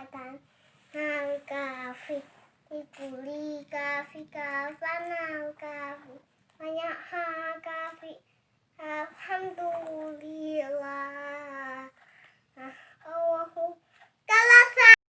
badan hal kafe, dibuli kafi kafe hal kafe banyak hal.